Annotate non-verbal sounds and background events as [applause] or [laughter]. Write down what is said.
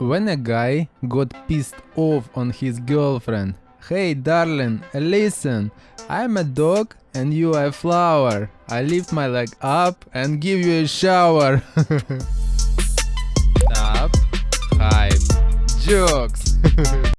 When a guy got pissed off on his girlfriend. Hey darling, listen. I'm a dog and you are a flower. I lift my leg up and give you a shower. [laughs] Stop. Hype. Jokes. [laughs]